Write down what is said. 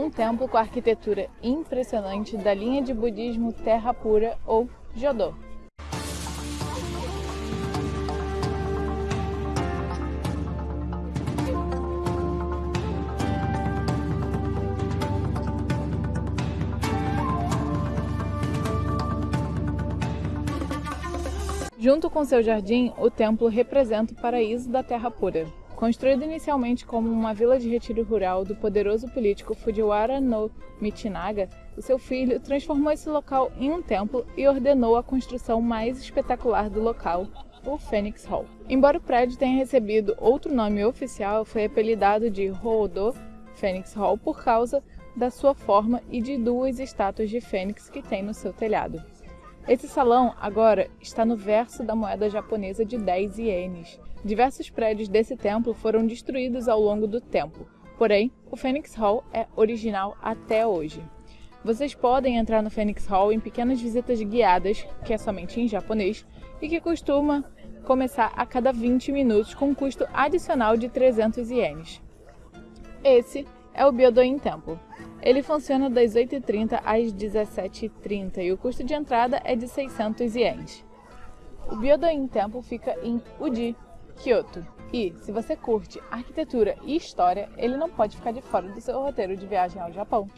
um templo com arquitetura impressionante da linha de budismo Terra Pura ou Jodo. Junto com seu jardim, o templo representa o paraíso da Terra Pura. Construído inicialmente como uma vila de retiro rural do poderoso político Fujiwara no Michinaga, o seu filho transformou esse local em um templo e ordenou a construção mais espetacular do local, o Phoenix Hall. Embora o prédio tenha recebido outro nome oficial, foi apelidado de Hoodo Phoenix Hall por causa da sua forma e de duas estátuas de fênix que tem no seu telhado. Esse salão agora está no verso da moeda japonesa de 10 ienes. Diversos prédios desse templo foram destruídos ao longo do tempo, porém, o Phoenix Hall é original até hoje. Vocês podem entrar no Phoenix Hall em pequenas visitas guiadas, que é somente em japonês, e que costuma começar a cada 20 minutos com um custo adicional de 300 ienes. Esse é o Byodoin Temple. Ele funciona das 8h30 às 17h30 e o custo de entrada é de 600 ienes. O Byodoin Temple fica em Uji, Kyoto. E, se você curte arquitetura e história, ele não pode ficar de fora do seu roteiro de viagem ao Japão.